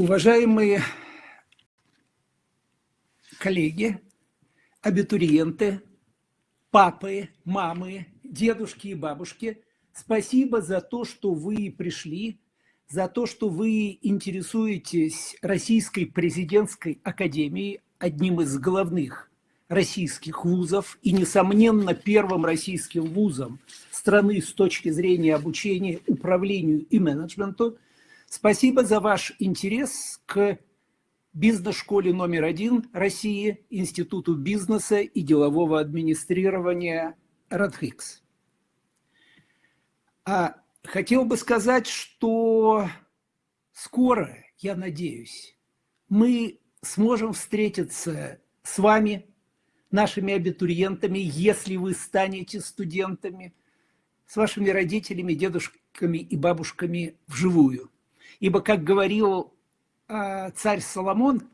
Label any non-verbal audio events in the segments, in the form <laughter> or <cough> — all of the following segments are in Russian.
Уважаемые коллеги, абитуриенты, папы, мамы, дедушки и бабушки, спасибо за то, что вы пришли, за то, что вы интересуетесь Российской президентской академией, одним из главных российских вузов и, несомненно, первым российским вузом страны с точки зрения обучения, управлению и менеджменту – Спасибо за ваш интерес к бизнес-школе номер один России, Институту бизнеса и делового администрирования РАДХИКС. А хотел бы сказать, что скоро, я надеюсь, мы сможем встретиться с вами, нашими абитуриентами, если вы станете студентами, с вашими родителями, дедушками и бабушками вживую. Ибо, как говорил э, царь Соломон,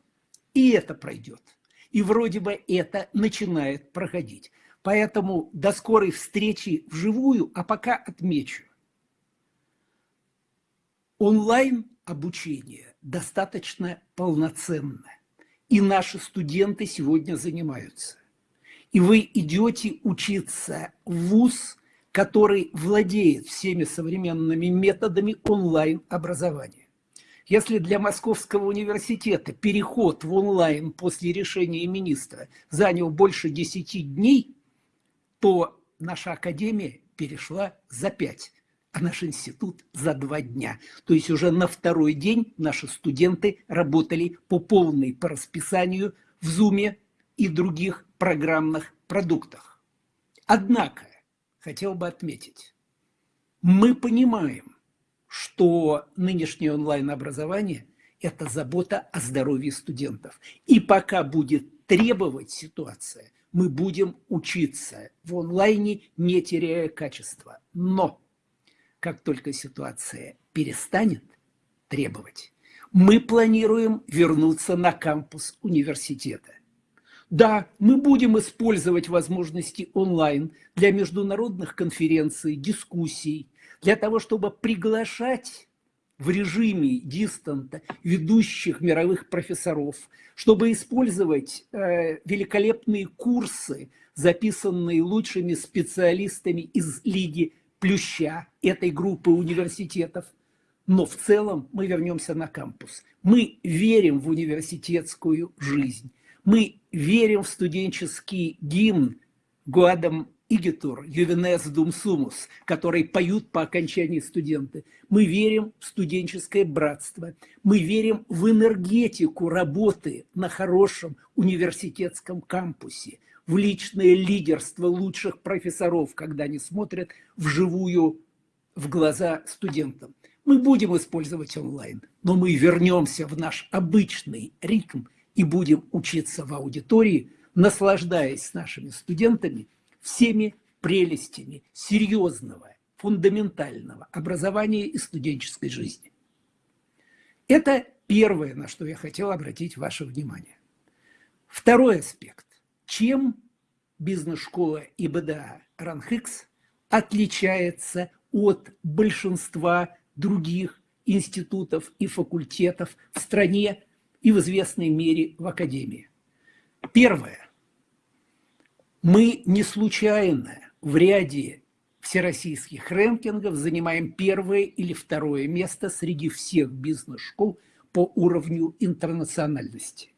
и это пройдет. И вроде бы это начинает проходить. Поэтому до скорой встречи вживую, а пока отмечу. Онлайн обучение достаточно полноценно. И наши студенты сегодня занимаются. И вы идете учиться в ВУЗ, который владеет всеми современными методами онлайн-образования. Если для Московского университета переход в онлайн после решения министра занял больше 10 дней, то наша академия перешла за 5, а наш институт за 2 дня. То есть уже на второй день наши студенты работали по полной по расписанию в Zoom и других программных продуктах. Однако хотел бы отметить. Мы понимаем, что нынешнее онлайн-образование – это забота о здоровье студентов. И пока будет требовать ситуация, мы будем учиться в онлайне, не теряя качества. Но как только ситуация перестанет требовать, мы планируем вернуться на кампус университета. Да, мы будем использовать возможности онлайн для международных конференций, дискуссий, для того, чтобы приглашать в режиме дистанта ведущих мировых профессоров, чтобы использовать э, великолепные курсы, записанные лучшими специалистами из Лиги Плюща, этой группы университетов. Но в целом мы вернемся на кампус. Мы верим в университетскую жизнь. Мы верим в студенческий гимн Гуадам Игитур, Ювенес Дум Сумус, который поют по окончании студенты. Мы верим в студенческое братство. Мы верим в энергетику работы на хорошем университетском кампусе, в личное лидерство лучших профессоров, когда они смотрят вживую в глаза студентам. Мы будем использовать онлайн, но мы вернемся в наш обычный ритм – и будем учиться в аудитории, наслаждаясь с нашими студентами всеми прелестями серьезного, фундаментального образования и студенческой жизни. Это первое, на что я хотел обратить ваше внимание. Второй аспект. Чем бизнес-школа ИБДА РАНХИКС отличается от большинства других институтов и факультетов в стране и в известной мере в Академии. Первое. Мы не случайно в ряде всероссийских рэнкингов занимаем первое или второе место среди всех бизнес-школ по уровню интернациональности.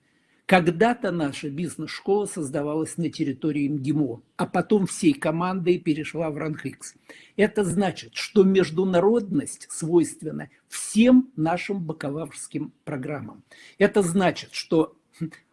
Когда-то наша бизнес-школа создавалась на территории МГИМО, а потом всей командой перешла в РАНХИКС. Это значит, что международность свойственна всем нашим бакалаврским программам. Это значит, что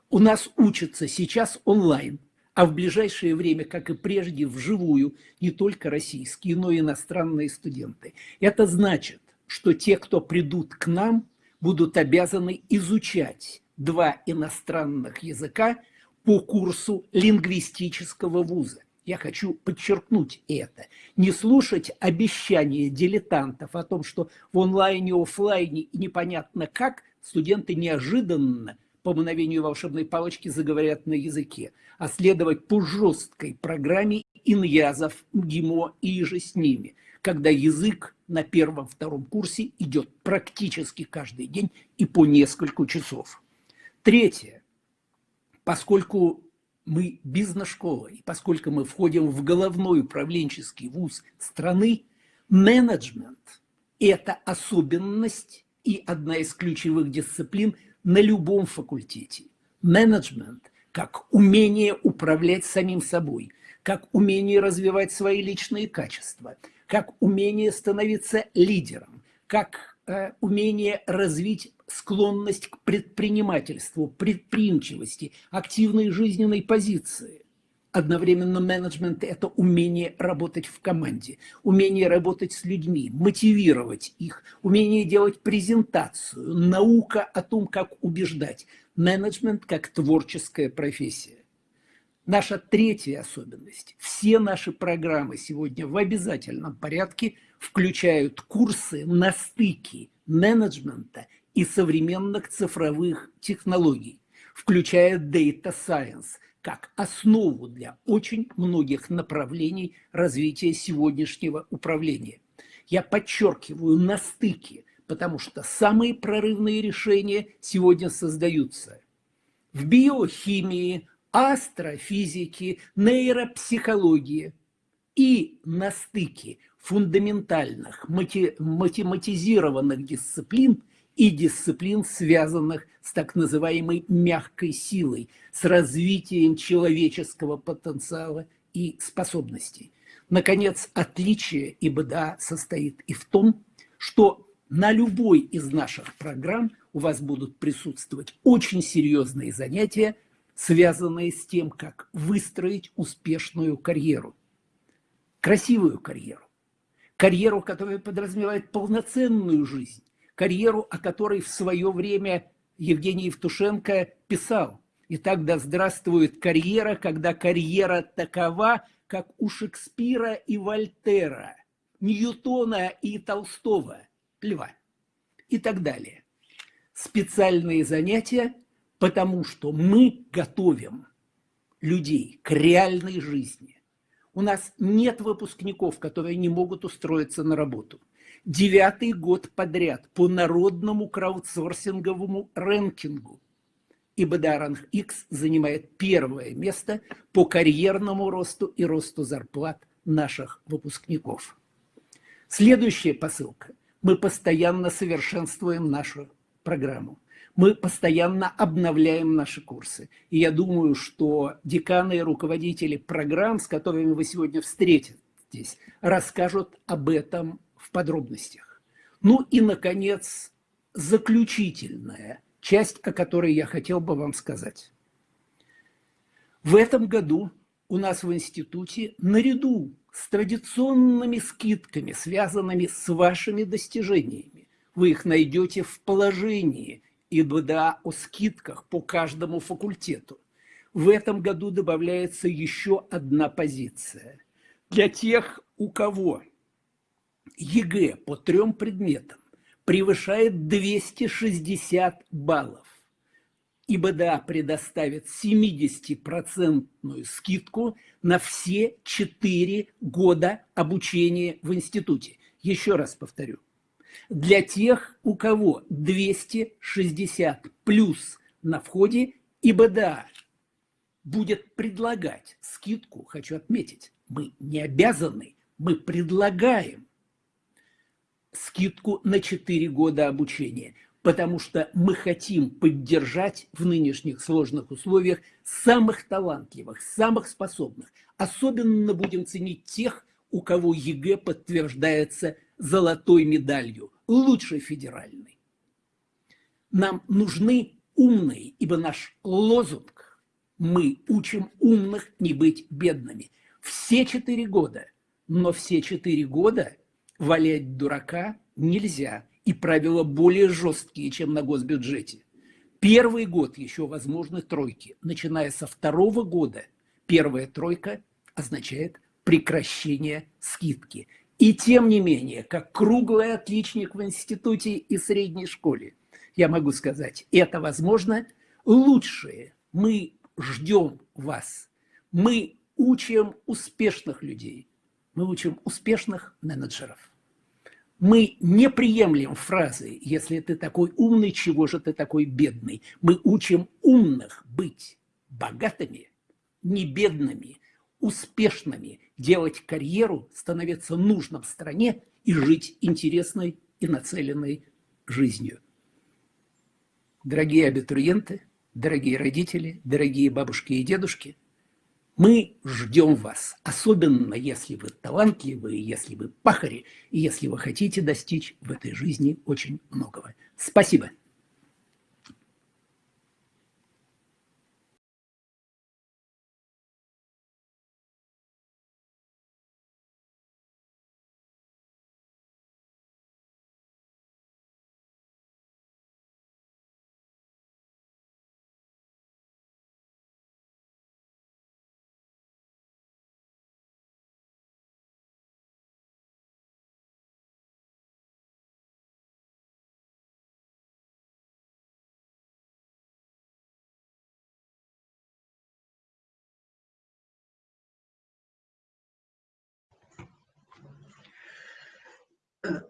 у нас учатся сейчас онлайн, а в ближайшее время, как и прежде, вживую не только российские, но и иностранные студенты. Это значит, что те, кто придут к нам, будут обязаны изучать два иностранных языка по курсу лингвистического вуза. Я хочу подчеркнуть это. Не слушать обещания дилетантов о том, что в онлайне, офлайне непонятно как студенты неожиданно по мгновению волшебной палочки заговорят на языке, а следовать по жесткой программе иньязов, ГИМО и же с ними, когда язык на первом-втором курсе идет практически каждый день и по несколько часов. Третье. Поскольку мы бизнес-школа, и поскольку мы входим в головной управленческий вуз страны, менеджмент – это особенность и одна из ключевых дисциплин на любом факультете. Менеджмент как умение управлять самим собой, как умение развивать свои личные качества, как умение становиться лидером, как э, умение развить склонность к предпринимательству, предприимчивости, активной жизненной позиции. Одновременно менеджмент – это умение работать в команде, умение работать с людьми, мотивировать их, умение делать презентацию, наука о том, как убеждать. Менеджмент как творческая профессия. Наша третья особенность. Все наши программы сегодня в обязательном порядке включают курсы на стыке менеджмента и современных цифровых технологий, включая Data Science, как основу для очень многих направлений развития сегодняшнего управления. Я подчеркиваю на стыке, потому что самые прорывные решения сегодня создаются в биохимии, астрофизике, нейропсихологии и на стыке фундаментальных математизированных дисциплин – и дисциплин, связанных с так называемой мягкой силой, с развитием человеческого потенциала и способностей. Наконец, отличие ИБДА состоит и в том, что на любой из наших программ у вас будут присутствовать очень серьезные занятия, связанные с тем, как выстроить успешную карьеру. Красивую карьеру. Карьеру, которая подразумевает полноценную жизнь, карьеру, о которой в свое время Евгений Евтушенко писал. И тогда здравствует карьера, когда карьера такова, как у Шекспира и Вольтера, Ньютона и Толстого, Льва и так далее. Специальные занятия, потому что мы готовим людей к реальной жизни. У нас нет выпускников, которые не могут устроиться на работу – девятый год подряд по народному краудсорсинговому рэнкингу. И Бадаранг X занимает первое место по карьерному росту и росту зарплат наших выпускников. Следующая посылка. Мы постоянно совершенствуем нашу программу. Мы постоянно обновляем наши курсы. И я думаю, что деканы и руководители программ, с которыми вы сегодня встретитесь, расскажут об этом в подробностях. Ну и, наконец, заключительная часть, о которой я хотел бы вам сказать. В этом году у нас в институте наряду с традиционными скидками, связанными с вашими достижениями, вы их найдете в положении ИБДА о скидках по каждому факультету. В этом году добавляется еще одна позиция. Для тех, у кого ЕГЭ по трем предметам превышает 260 баллов, ИБДА предоставит 70% скидку на все 4 года обучения в институте. Еще раз повторю. Для тех, у кого 260 плюс на входе, ИБДА будет предлагать скидку, хочу отметить, мы не обязаны, мы предлагаем скидку на 4 года обучения, потому что мы хотим поддержать в нынешних сложных условиях самых талантливых, самых способных. Особенно будем ценить тех, у кого ЕГЭ подтверждается золотой медалью, лучшей федеральной. Нам нужны умные, ибо наш лозунг «Мы учим умных не быть бедными». Все четыре года, но все четыре года – валять дурака нельзя, и правила более жесткие, чем на госбюджете. Первый год еще возможны тройки. Начиная со второго года первая тройка означает прекращение скидки. И тем не менее, как круглый отличник в институте и средней школе, я могу сказать, это возможно. Лучшее мы ждем вас. Мы учим успешных людей – мы учим успешных менеджеров. Мы не приемлем фразы «если ты такой умный, чего же ты такой бедный?». Мы учим умных быть богатыми, не бедными, успешными, делать карьеру, становиться нужным в стране и жить интересной и нацеленной жизнью. Дорогие абитуриенты, дорогие родители, дорогие бабушки и дедушки, мы ждем вас, особенно если вы талантливые, если вы пахари, и если вы хотите достичь в этой жизни очень многого. Спасибо.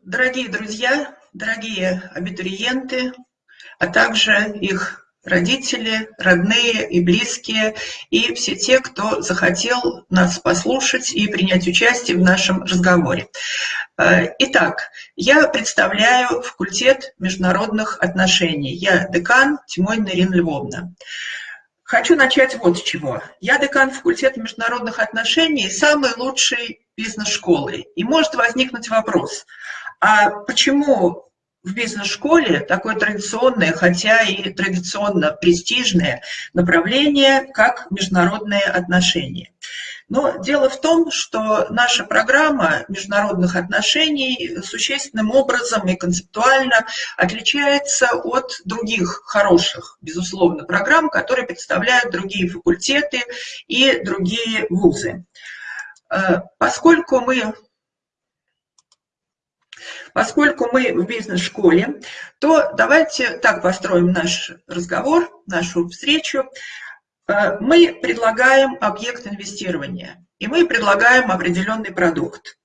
Дорогие друзья, дорогие абитуриенты, а также их родители, родные и близкие, и все те, кто захотел нас послушать и принять участие в нашем разговоре. Э, итак, я представляю факультет международных отношений. Я декан Тимонина Ирина Львовна. Хочу начать вот с чего. Я декан факультета международных отношений самой лучшей бизнес-школы. И может возникнуть вопрос, а почему в бизнес-школе такое традиционное, хотя и традиционно престижное направление, как международные отношения? Но дело в том, что наша программа международных отношений существенным образом и концептуально отличается от других хороших, безусловно, программ, которые представляют другие факультеты и другие вузы. Э, поскольку мы Поскольку мы в бизнес-школе, то давайте так построим наш разговор, нашу встречу. Э, мы предлагаем объект инвестирования, и мы предлагаем определенный продукт.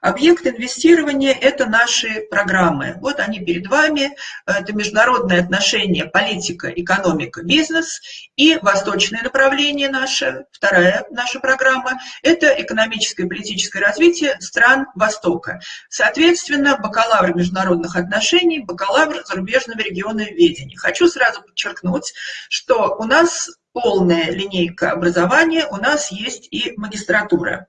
Объект инвестирования – это наши программы. Вот они перед вами. Это международные отношения, политика, экономика, бизнес. И восточное направление наше, вторая наша программа – это экономическое и политическое развитие стран Востока. Соответственно, бакалавр международных отношений, бакалавр зарубежного региона ведения. Хочу сразу подчеркнуть, что у нас полная линейка образования, у нас есть и магистратура.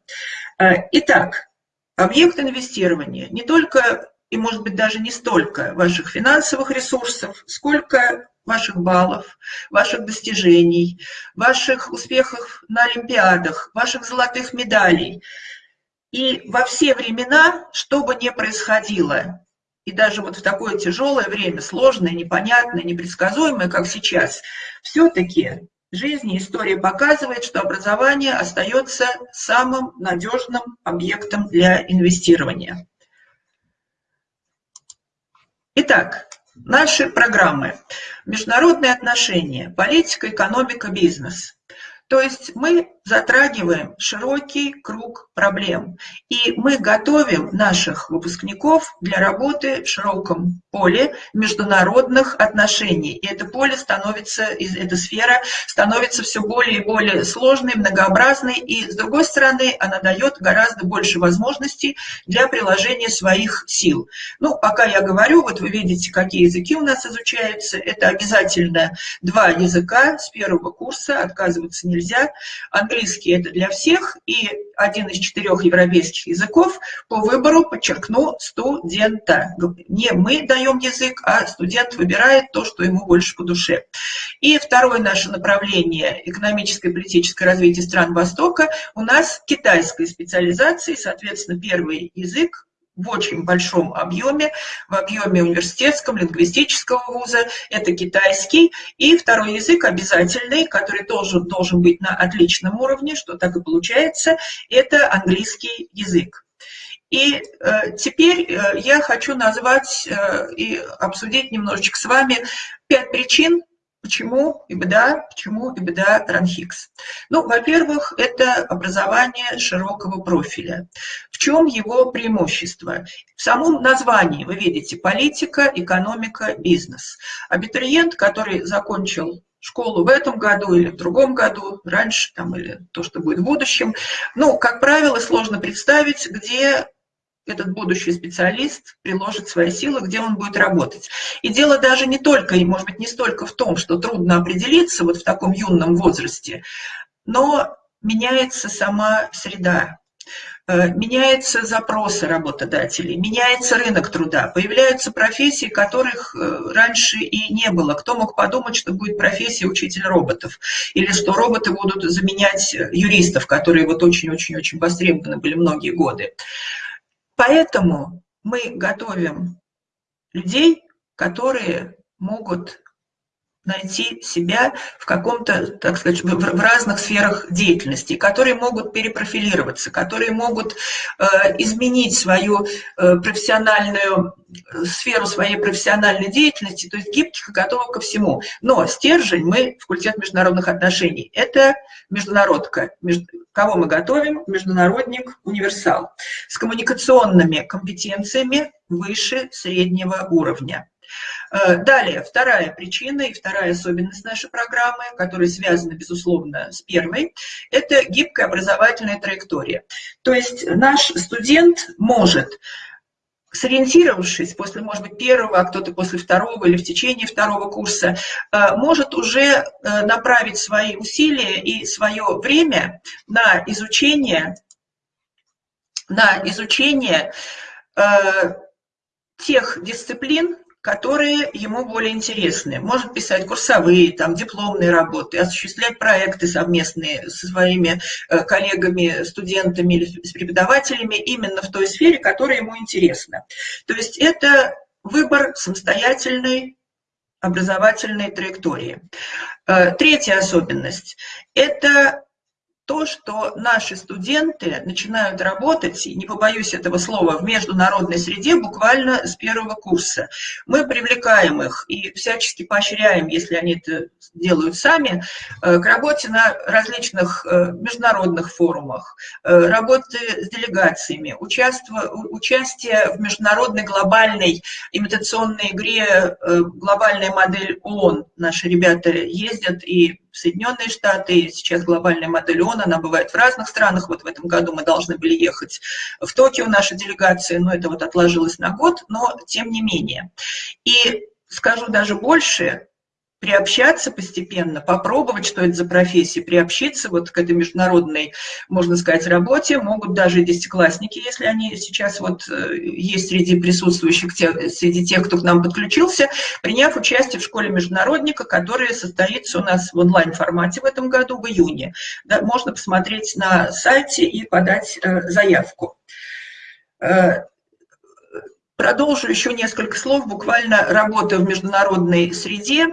Э, итак, объект инвестирования не только и, может быть, даже не столько ваших финансовых ресурсов, сколько ваших баллов, ваших достижений, ваших успехов на Олимпиадах, ваших золотых медалей. И во все времена, что бы ни происходило, и даже вот в такое тяжелое время, сложное, непонятное, непредсказуемое, как сейчас, все-таки жизни история показывает, что образование остается самым надежным объектом для инвестирования. Итак, наши программы. Международные отношения, политика, экономика, бизнес. То есть мы затрагиваем широкий круг проблем. И мы готовим наших выпускников для работы в широком поле международных отношений. И это поле становится, эта сфера становится все более и более сложной, многообразной. И, с другой стороны, она дает гораздо больше возможностей для приложения своих сил. Ну, пока я говорю, вот вы видите, какие языки у нас изучаются. Это обязательно два языка с первого курса, отказываться нельзя. Английский английский это для всех, и один из четырех европейских языков по выбору, подчеркну, студента. Не мы даем язык, а студент выбирает то, что ему больше по душе. И второе наше направление – экономическое и политическое развитие стран Востока. У нас китайская специализация, соответственно, первый язык в очень большом объеме, в объеме университетском, лингвистического вуза, это китайский, и второй язык обязательный, который тоже должен быть на отличном уровне, что так и получается, это английский язык. И э, теперь э, я хочу назвать э, и обсудить немножечко с вами пять причин, Почему ИБДА? Почему ИБДА РАНХИКС? Ну, во-первых, это образование широкого профиля. В чем его преимущество? В самом названии вы видите политика, экономика, бизнес. Абитуриент, который закончил школу в этом году или в другом году, раньше там, или то, что будет в будущем, ну, как правило, сложно представить, где этот будущий специалист приложит свои силы, где он будет работать. И дело даже не только, и может быть не столько в том, что трудно определиться вот в таком юном возрасте, но меняется сама среда, э, меняются запросы работодателей, меняется рынок труда, появляются профессии, которых э, раньше и не было. Кто мог подумать, что будет профессия учитель роботов, или что роботы будут заменять юристов, которые вот очень-очень-очень востребованы были многие годы. Поэтому мы готовим людей, которые могут найти себя в каком-то, так сказать, в разных сферах деятельности, которые могут перепрофилироваться, которые могут э, изменить свою э, профессиональную э, сферу своей профессиональной деятельности, то есть гибких и готовых ко всему. Но стержень мы, факультет международных отношений, это международка, между, кого мы готовим, международник, универсал, с коммуникационными компетенциями выше среднего уровня. Э, далее, вторая причина и вторая особенность нашей программы, которая связана, безусловно, с первой, это гибкая образовательная траектория. То есть наш студент может сориентировавшись после, может быть, первого, а кто-то после второго или в течение второго курса, э, может уже э, направить свои усилия и свое время на изучение, на изучение тех дисциплин, которые ему более интересны. Может писать курсовые, там, дипломные работы, осуществлять проекты совместные со своими э, коллегами, студентами или с преподавателями именно в той сфере, которая ему интересна. То есть это выбор самостоятельной образовательной траектории. Э, третья особенность – это то, что наши студенты начинают работать, не побоюсь этого слова, в международной среде буквально с первого курса. Мы привлекаем их и всячески поощряем, если они это делают сами, э, к работе на различных э, международных форумах, э, работы с делегациями, участие в международной глобальной имитационной игре «Глобальная модель ООН». Наши ребята ездят и Соединенные Штаты, сейчас глобальная модель ООН, она бывает в разных странах, вот в этом году мы должны были ехать в Токио, наша делегация, но это вот отложилось на год, но тем не менее. И скажу даже больше, приобщаться постепенно, попробовать, что это за профессия, приобщиться вот к этой международной, можно сказать, работе. Могут даже десятиклассники, если они сейчас вот э, есть среди присутствующих, среди тех, кто к нам подключился, приняв участие в школе международника, которая состоится у нас в онлайн-формате в этом году, в июне. Да, можно посмотреть на сайте и подать э, заявку. Продолжу еще несколько слов, буквально работа в международной среде.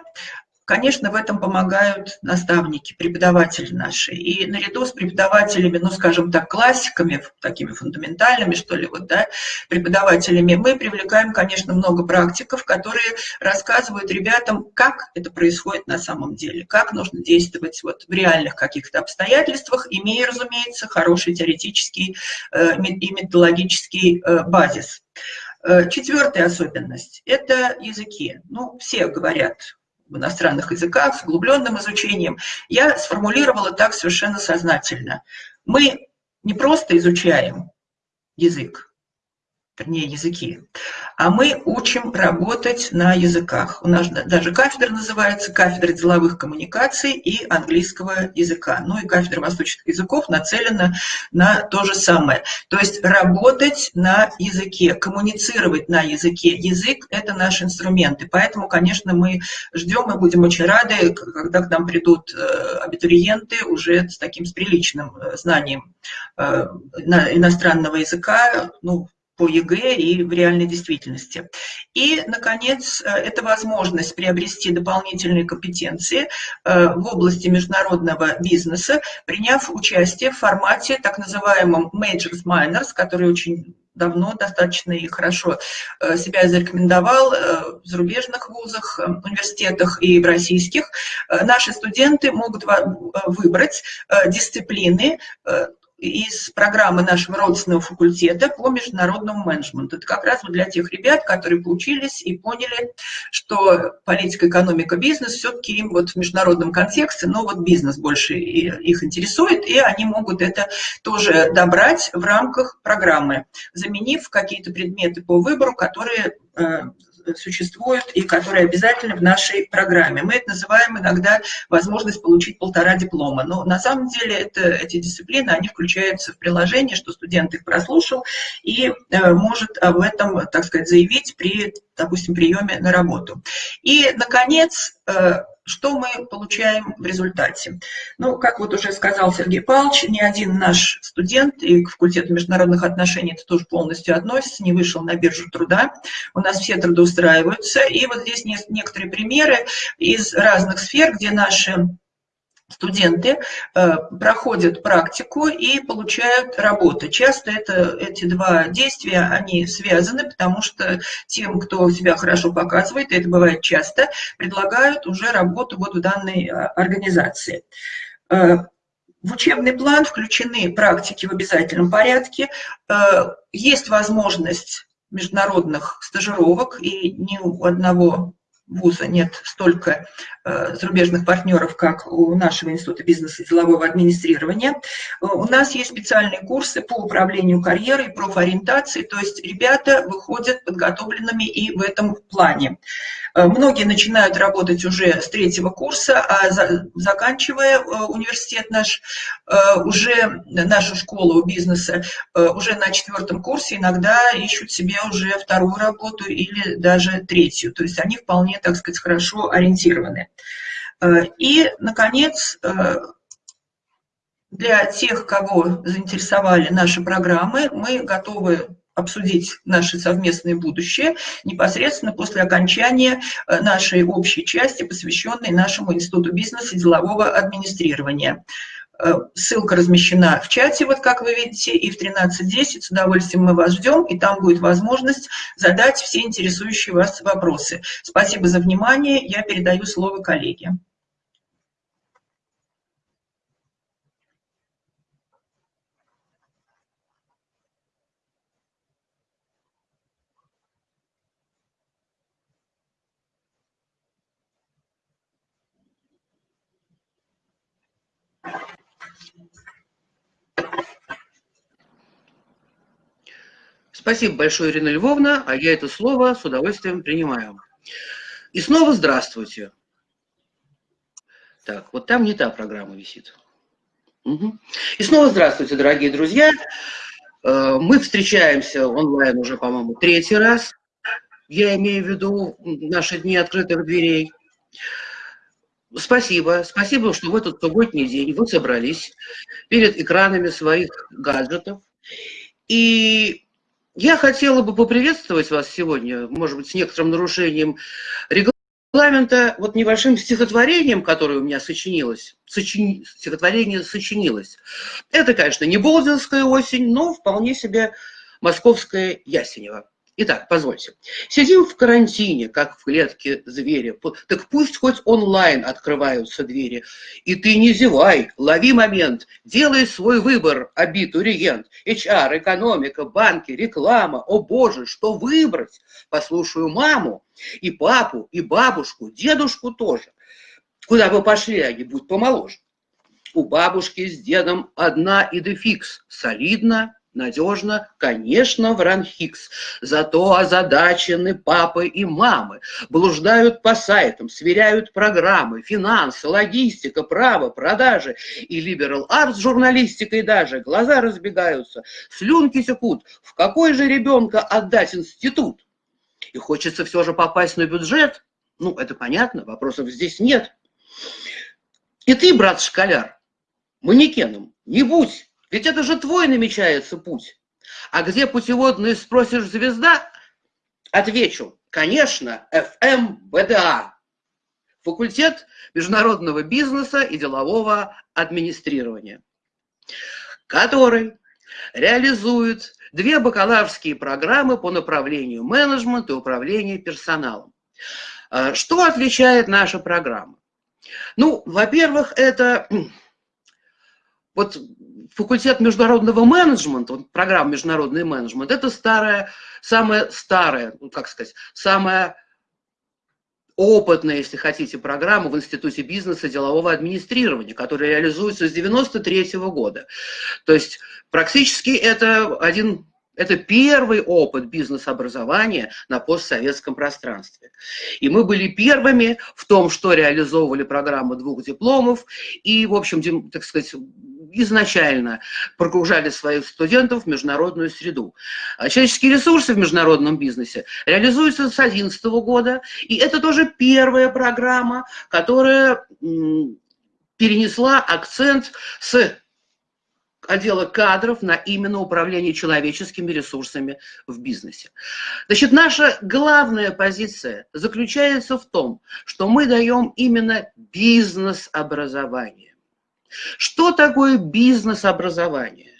Конечно, в этом помогают наставники, преподаватели наши. И наряду с преподавателями, ну, скажем так, классиками, такими фундаментальными, что ли, вот, да, преподавателями, мы привлекаем, конечно, много практиков, которые рассказывают ребятам, как это происходит на самом деле, как нужно действовать вот в реальных каких-то обстоятельствах, имея, разумеется, хороший теоретический э, и методологический э, базис. Э, четвертая особенность – это языки. Ну, все говорят в иностранных языках с углубленным изучением. Я сформулировала так совершенно сознательно. Мы не просто изучаем язык, вернее, языки, а мы учим работать на языках. У нас даже кафедра называется «Кафедра деловых коммуникаций и английского языка». Ну и кафедра восточных языков нацелена на то же самое. То есть работать на языке, коммуницировать на языке. Язык – это наш инструмент. И поэтому, конечно, мы ждем и будем очень рады, когда к нам придут э, абитуриенты уже с таким с приличным э, знанием э, иностранного языка, ну, по ЕГЭ и в реальной действительности. И, наконец, э, это возможность приобрести дополнительные компетенции э, в области международного бизнеса, приняв участие в формате так называемом Majors Minors, который очень давно достаточно и хорошо э, себя зарекомендовал в зарубежных вузах, университетах и в российских. Наши студенты могут выбрать дисциплины, из программы нашего родственного факультета по международному менеджменту. Это как раз вот для тех ребят, которые поучились и поняли, что политика, экономика, бизнес все-таки им вот в международном контексте, но вот бизнес больше их интересует, и они могут это тоже добрать в рамках программы, заменив какие-то предметы по выбору, которые существуют и которые обязательны в нашей программе. Мы это называем иногда возможность получить полтора диплома. Но на самом деле это, эти дисциплины, они включаются в приложение, что студент их прослушал и э, может об этом, так сказать, заявить при, допустим, приеме на работу. И, наконец, э, что мы получаем в результате? Ну, как вот уже сказал Сергей Павлович, ни один наш студент, и к факультету международных отношений это тоже полностью относится, не вышел на биржу труда. У нас все трудоустраиваются. И вот здесь некоторые примеры из разных сфер, где наши студенты э, проходят практику и получают работу. Часто это, эти два действия, они связаны, потому что тем, кто себя хорошо показывает, это бывает часто, предлагают уже работу вот в данной а, организации. Э, в учебный план включены практики в обязательном порядке. Э, есть возможность международных стажировок, и ни у одного вуза нет столько э, зарубежных партнеров, как у нашего Института бизнеса и делового администрирования. Э, у нас есть специальные курсы по управлению карьерой, профориентации, то есть ребята выходят подготовленными и в этом плане. Э, многие начинают работать уже с третьего курса, а за, заканчивая университет наш, уже нашу школу бизнеса, уже на четвертом курсе иногда ищут себе уже вторую работу или даже третью. То есть они вполне так сказать, хорошо ориентированы. Э, и, наконец, э, для тех, кого заинтересовали наши программы, мы готовы обсудить наше совместное будущее непосредственно после окончания э, нашей общей части, посвященной нашему Институту бизнеса и делового администрирования. Э, ссылка размещена в чате, вот как вы видите, и в 13.10 с удовольствием мы вас ждем, и там будет возможность задать все интересующие вас вопросы. Спасибо за внимание, я передаю слово коллеге. Спасибо большое, Ирина Львовна, а я это слово с удовольствием принимаю. И снова здравствуйте. Так, вот там не та программа висит. Угу. И снова здравствуйте, дорогие друзья. Э, мы встречаемся онлайн уже, по-моему, третий раз. Я имею в виду наши дни открытых дверей. Спасибо. Спасибо, что в этот субботний день вы собрались перед экранами своих гаджетов. И я хотела бы поприветствовать вас сегодня, может быть, с некоторым нарушением регламента, вот небольшим стихотворением, которое у меня сочинилось. Сочини... Стихотворение сочинилось. Это, конечно, не Болдинская осень, но вполне себе московская Ясенева. Итак, позвольте. Сидим в карантине, как в клетке зверя. Так пусть хоть онлайн открываются двери. И ты не зевай, лови момент, делай свой выбор, абитуриент. HR, экономика, банки, реклама. О боже, что выбрать? Послушаю маму, и папу, и бабушку, дедушку тоже. Куда бы пошли они, будь помоложе. У бабушки с дедом одна идефикс. Солидно, надежно, конечно, в Ранхикс. Зато озадачены папы и мамы, блуждают по сайтам, сверяют программы, финансы, логистика, право, продажи и либерал арт с журналистикой даже. Глаза разбегаются, слюнки секут. В какой же ребенка отдать институт? И хочется все же попасть на бюджет. Ну, это понятно, вопросов здесь нет. И ты, брат-школяр, манекеном не будь ведь это же твой намечается путь. А где путеводные спросишь звезда? Отвечу, конечно, ФМВДА. Факультет международного бизнеса и делового администрирования, который реализует две бакалаврские программы по направлению менеджмент и управление персоналом. А, что отличает наша программа? Ну, во-первых, это вот факультет международного менеджмента, вот программа международный менеджмент, это старая, самая старая, ну, как сказать, самая опытная, если хотите, программа в Институте бизнеса и делового администрирования, которая реализуется с 93 -го года. То есть практически это один это первый опыт бизнес-образования на постсоветском пространстве. И мы были первыми в том, что реализовывали программу двух дипломов и, в общем, так сказать, изначально прогружали своих студентов в международную среду. А человеческие ресурсы в международном бизнесе реализуются с 2011 года, и это тоже первая программа, которая перенесла акцент с отдела кадров на именно управление человеческими ресурсами в бизнесе. Значит, наша главная позиция заключается в том, что мы даем именно бизнес-образование. Что такое бизнес-образование?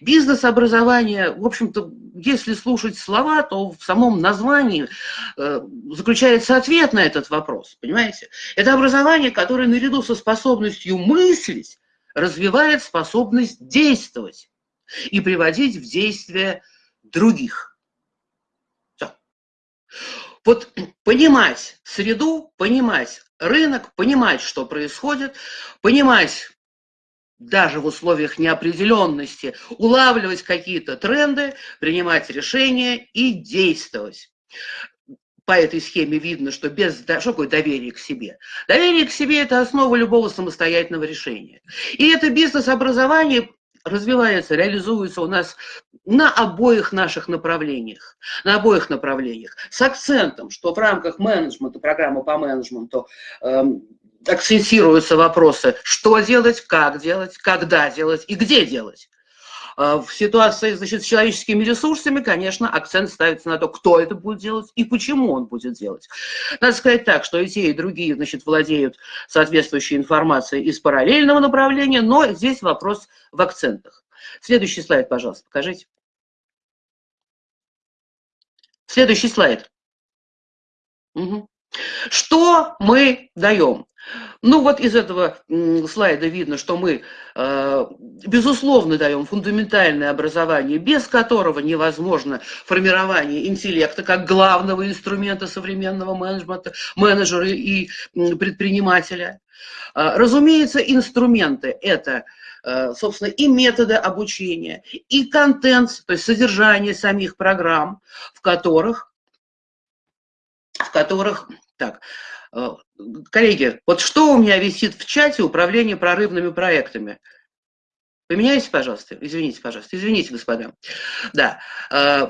Бизнес-образование, в общем-то, если слушать слова, то в самом названии э, заключается ответ на этот вопрос, понимаете? Это образование, которое наряду со способностью мыслить развивает способность действовать и приводить в действие других. Все. Вот понимать среду, понимать рынок, понимать, что происходит, понимать даже в условиях неопределенности, улавливать какие-то тренды, принимать решения и действовать по этой схеме видно, что без что такое доверие к себе. Доверие к себе – это основа любого самостоятельного решения. И это бизнес-образование развивается, реализуется у нас на обоих наших направлениях, на обоих направлениях, с акцентом, что в рамках менеджмента, программы по менеджменту эм, акцентируются вопросы, что делать, как делать, когда делать и где делать. А, в ситуации значит, с человеческими ресурсами, конечно, акцент ставится на то, кто это будет делать и почему он будет делать. Надо сказать так, что и те, и другие значит, владеют соответствующей информацией из параллельного направления, но здесь вопрос в акцентах. Следующий слайд, пожалуйста, покажите. Следующий слайд. Угу. Что мы даем? Ну вот из этого слайда видно, что мы, э, безусловно, даем фундаментальное образование, без которого невозможно формирование интеллекта как главного инструмента современного менеджмента, менеджера и предпринимателя. А, разумеется, инструменты – это э, собственно, и методы обучения, и контент, то есть содержание самих программ, в которых, в которых так, Э, коллеги, вот что у меня висит в чате управления прорывными проектами? Поменяйте, пожалуйста, извините, пожалуйста, извините, господа. Да, э,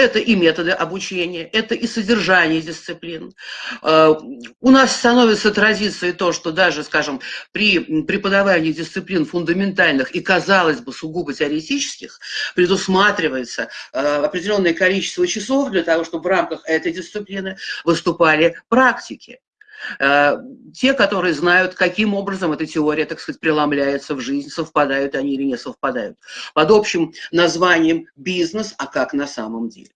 это и методы обучения, это и содержание дисциплин. Э, у нас становится традицией то, что даже, скажем, при преподавании дисциплин фундаментальных и, казалось бы, сугубо теоретических, предусматривается э, определенное количество часов для того, чтобы в рамках этой дисциплины выступали практики. Э, те, которые знают, каким образом эта теория, так сказать, преломляется в жизнь, совпадают они или не совпадают. Под общим названием бизнес, а как на самом деле.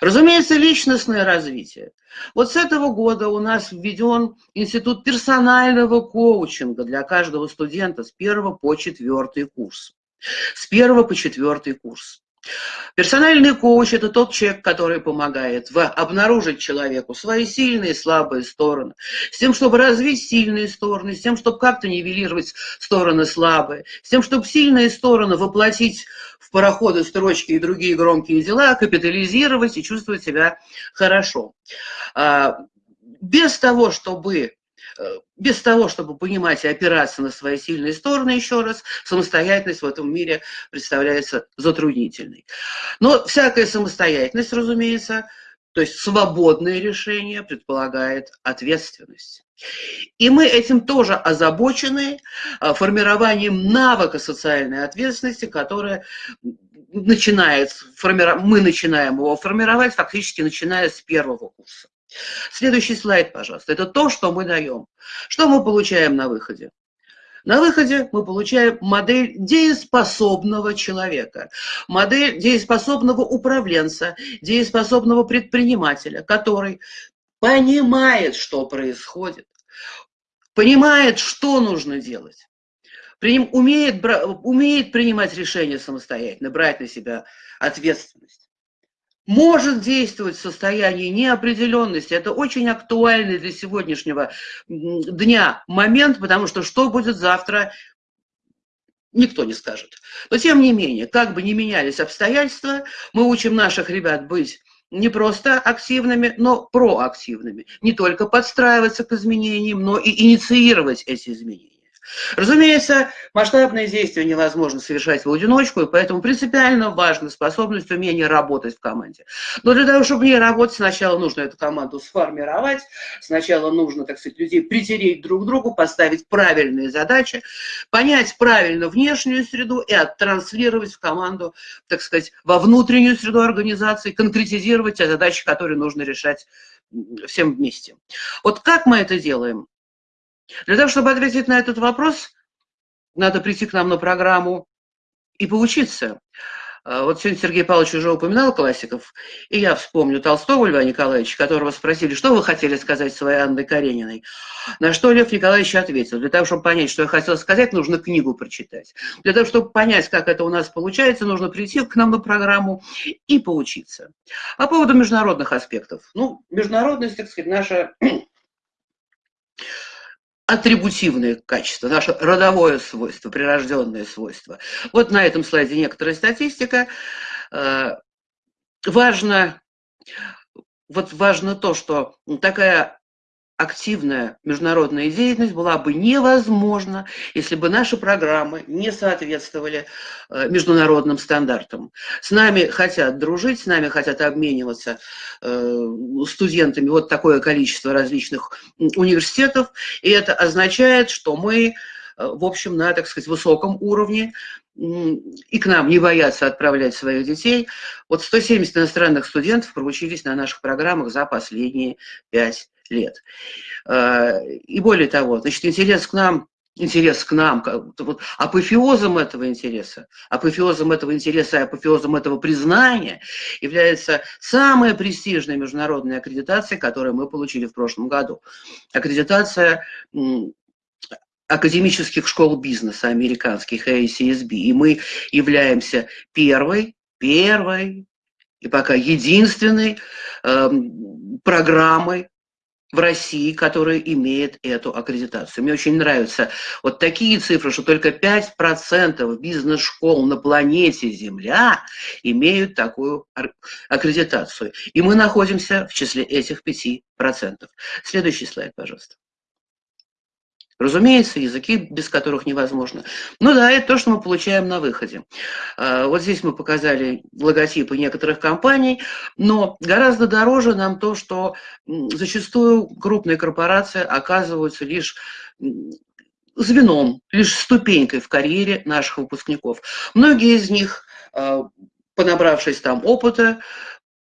Разумеется, личностное развитие. Вот с этого года у нас введен институт персонального коучинга для каждого студента с первого по четвертый курс. С первого по четвертый курс. Персональный коуч – это тот человек, который помогает в обнаружить человеку свои сильные и слабые стороны, с тем, чтобы развить сильные стороны, с тем, чтобы как-то нивелировать стороны слабые, с тем, чтобы сильные стороны воплотить в пароходы, строчки и другие громкие дела, капитализировать и чувствовать себя хорошо. А, без того, чтобы без того, чтобы понимать и опираться на свои сильные стороны, еще раз, самостоятельность в этом мире представляется затруднительной. Но всякая самостоятельность, разумеется, то есть свободное решение предполагает ответственность. И мы этим тоже озабочены, э, формированием навыка социальной ответственности, которая начинает формировать, мы начинаем его формировать фактически начиная с первого курса. Следующий слайд, пожалуйста. Это то, что мы даем. Что мы получаем на выходе? На выходе мы получаем модель дееспособного человека, модель дееспособного управленца, дееспособного предпринимателя, который понимает, что происходит, понимает, что нужно делать, умеет, умеет принимать решения самостоятельно, брать на себя ответственность может действовать в состоянии неопределенности. Это очень актуальный для сегодняшнего дня момент, потому что что будет завтра, никто не скажет. Но тем не менее, как бы ни менялись обстоятельства, мы учим наших ребят быть не просто активными, но проактивными. Не только подстраиваться к изменениям, но и инициировать эти изменения. Разумеется, масштабные действия невозможно совершать в одиночку, и поэтому принципиально важна способность, умение работать в команде. Но для того, чтобы в работать, сначала нужно эту команду сформировать, сначала нужно, так сказать, людей притереть друг к другу, поставить правильные задачи, понять правильно внешнюю среду и оттранслировать в команду, так сказать, во внутреннюю среду организации, конкретизировать те задачи, которые нужно решать всем вместе. Вот как мы это делаем? Для того, чтобы ответить на этот вопрос, надо прийти к нам на программу и поучиться. А, вот сегодня Сергей Павлович уже упоминал классиков, и я вспомню Толстого Льва Николаевича, которого спросили, что вы хотели сказать своей Анной Карениной. На что Лев Николаевич ответил, для того, чтобы понять, что я хотел сказать, нужно книгу прочитать. Для того, чтобы понять, как это у нас получается, нужно прийти к нам на программу и поучиться. По поводу международных аспектов. Ну, международность, так сказать, наша атрибутивные качества, наше родовое свойство, прирожденное свойство. Вот на этом слайде некоторая статистика. Э, важно, вот важно то, что такая активная международная деятельность была бы невозможна, если бы наши программы не соответствовали э, международным стандартам. С нами хотят дружить, с нами хотят обмениваться э, студентами вот такое количество различных университетов, и это означает, что мы, э, в общем, на, так сказать, высоком уровне, и к нам не боятся отправлять своих детей. Вот 170 иностранных студентов проучились на наших программах за последние пять лет. Э, и более того, значит, интерес к нам, интерес к нам, вот апофеозом этого интереса, апофеозом этого интереса и апофеозом этого признания является самая престижная международная аккредитация, которую мы получили в прошлом году. Аккредитация академических школ бизнеса американских ACSB. И мы являемся первой, первой и пока единственной э, программой в России, которая имеет эту аккредитацию. Мне очень нравятся вот такие цифры, что только 5% бизнес-школ на планете Земля имеют такую аккредитацию. И мы находимся в числе этих 5%. Следующий слайд, пожалуйста. Разумеется, языки, без которых невозможно. Ну да, это то, что мы получаем на выходе. А, вот здесь мы показали логотипы некоторых компаний, но гораздо дороже нам то, что зачастую крупные корпорации оказываются лишь звеном, лишь ступенькой в карьере наших выпускников. Многие из них, а, понабравшись там опыта,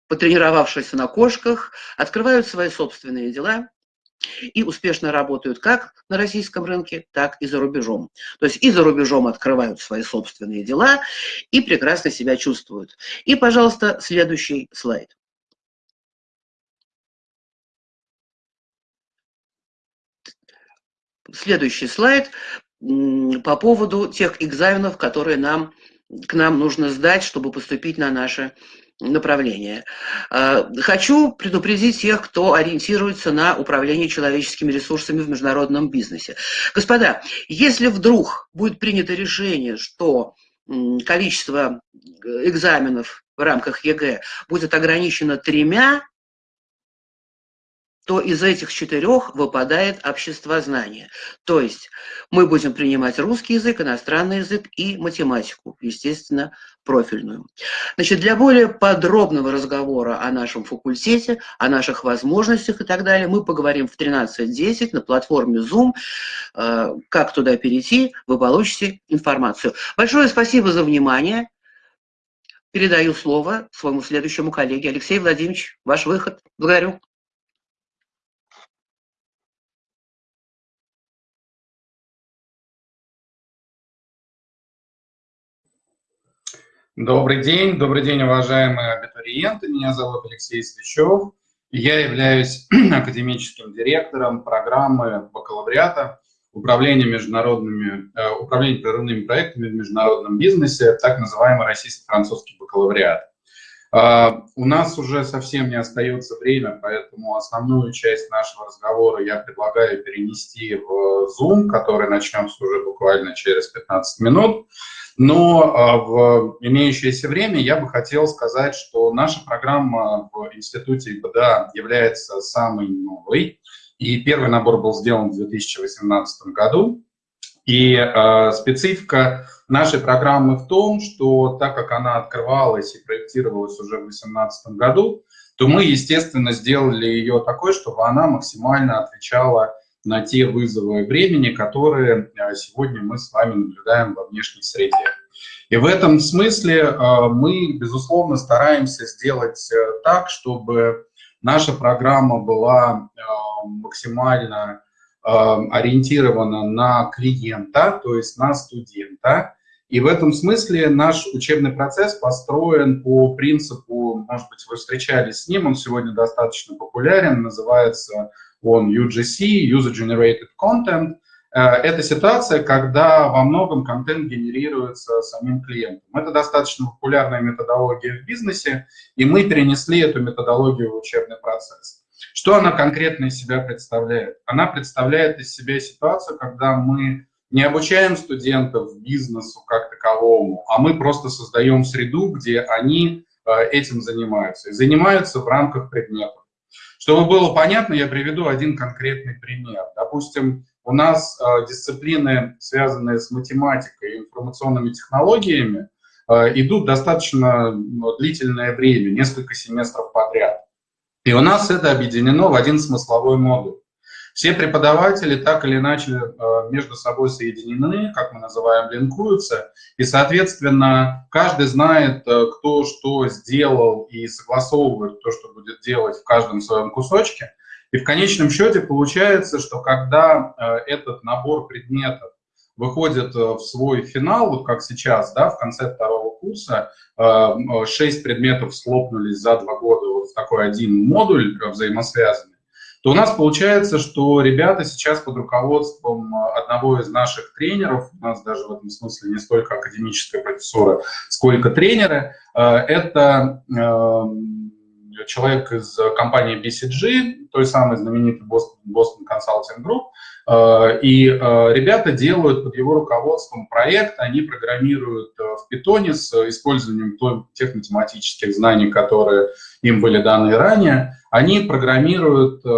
потренировавшись на кошках, открывают свои собственные дела, и успешно работают как на российском рынке, так и за рубежом. То есть и за рубежом открывают свои собственные дела и прекрасно себя чувствуют. И, пожалуйста, следующий слайд. Следующий слайд по поводу тех экзаменов, которые нам, к нам нужно сдать, чтобы поступить на наше направление. А, хочу предупредить тех, кто ориентируется на управление человеческими ресурсами в международном бизнесе. Господа, если вдруг будет принято решение, что количество экзаменов в рамках ЕГЭ будет ограничено тремя, то из этих четырех выпадает общество знания. То есть мы будем принимать русский язык, иностранный язык и математику, естественно, профильную. Значит, для более подробного разговора о нашем факультете, о наших возможностях и так далее, мы поговорим в 13.10 на платформе Zoom. Э, как туда перейти, вы получите информацию. Большое спасибо за внимание. передаю слово своему следующему коллеге. Алексей Владимирович, ваш выход. Благодарю. Добрый день, добрый день, уважаемые абитуриенты. Меня зовут Алексей Свящев. Я являюсь <clears throat> академическим директором программы бакалавриата управления международными, э, управления прерывными проектами в международном бизнесе, так называемый российско-французский бакалавриат. Э, у нас уже совсем не остается время, поэтому основную часть нашего разговора я предлагаю перенести в Zoom, который начнется уже буквально через 15 минут. Но а, в имеющееся время я бы хотел сказать, что наша программа в Институте ИПДА является самой новой. И первый набор был сделан в 2018 году. И э, специфика нашей программы в том, что так как она открывалась и проектировалась уже в 2018 году, то мы, естественно, сделали ее такой, чтобы она максимально отвечала на те вызовы времени, которые э, сегодня мы с вами наблюдаем во внешней среде. И в этом смысле э, мы, безусловно, стараемся сделать э, так, чтобы наша программа была максимально ориентирована на клиента, то есть на студента. И в этом смысле наш учебный процесс построен по принципу, может быть, вы встречались с ним, он сегодня достаточно популярен, называется он UGC, User Generated Content. Э, это ситуация, когда во многом контент генерируется самим клиентом. Это достаточно популярная методология в бизнесе, и мы перенесли эту методологию в учебный процесс. Что она конкретно из себя представляет? Она представляет из себя ситуацию, когда мы не обучаем студентов бизнесу как таковому, а мы просто создаем среду, где они э, этим занимаются. И занимаются в рамках предметов. Чтобы было понятно, я приведу один конкретный пример. Допустим, у нас э, дисциплины, связанные с математикой и информационными технологиями, э, идут достаточно ну, длительное время, несколько семестров подряд. И у нас это объединено в один смысловой модуль. Все преподаватели так или иначе э, между собой соединены, как мы называем, линкуются, и, соответственно, каждый знает, э, кто что сделал и согласовывает то, что будет делать в каждом своем кусочке. И в конечном счете получается, что когда э, этот набор предметов выходит в свой финал, вот как сейчас, да, в конце второго курса, шесть предметов слопнулись за два года. Вот в такой один модуль взаимосвязанный, то у нас получается, что ребята сейчас под руководством э, одного из наших тренеров, у нас даже в этом смысле не столько академическая профессура, сколько тренеры, э, это эм, человек из компании BCG, той самой знаменитой Boston, Boston Consulting Group, э, и ребята делают под его руководством проект, они программируют в питоне с использованием тех математических знаний, которые им были даны ранее, они программируют э,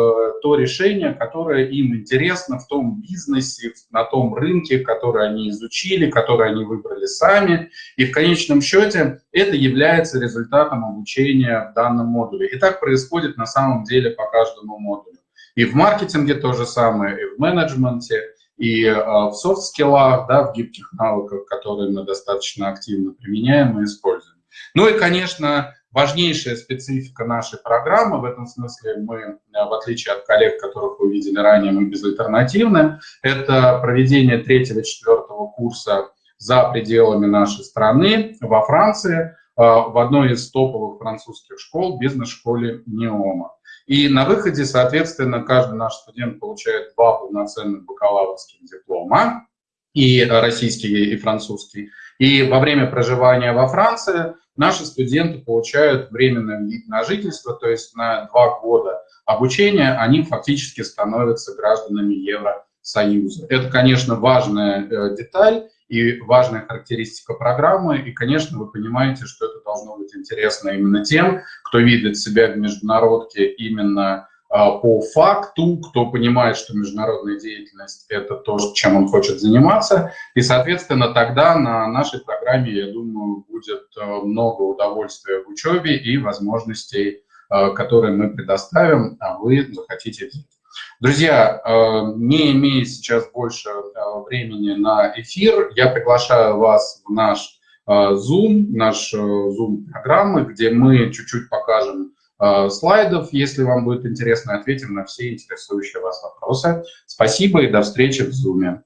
то решение, которое им интересно в том бизнесе, на том рынке, который они изучили, который они выбрали сами. И в конечном счете это является результатом обучения в данном модуле. И так происходит на самом деле по каждому модулю. И в маркетинге то же самое, и в менеджменте, и э, в софт-скиллах, да, в гибких навыках, которые мы достаточно активно применяем и используем. Ну и, конечно, важнейшая специфика нашей программы, в этом смысле мы, э, в отличие от коллег, которых вы видели ранее, мы безальтернативны, это проведение третьего-четвертого курса за пределами нашей страны, во Франции, э, в одной из топовых французских школ, бизнес-школе НИОМа. И на выходе, соответственно, каждый наш студент получает два полноценных бакалаврских диплома, и российский, и французский. И во время проживания во Франции наши студенты получают временный вид на жительство, то есть на два года обучения они фактически становятся гражданами Евросоюза. Это, конечно, важная э, деталь и важная характеристика программы, и, конечно, вы понимаете, что это должно быть интересно именно тем, кто видит себя в международке именно а, по факту, кто понимает, что международная деятельность – это то, чем он хочет заниматься. И, соответственно, тогда на нашей программе, я думаю, будет э, много удовольствия в учебе и возможностей, э, которые мы предоставим, а вы захотите. Друзья, э, не имея сейчас больше времени на эфир, я приглашаю вас в наш Zoom, наш Zoom-программы, где мы чуть-чуть покажем слайдов, если вам будет интересно, ответим на все интересующие вас вопросы. Спасибо и до встречи в Zoom.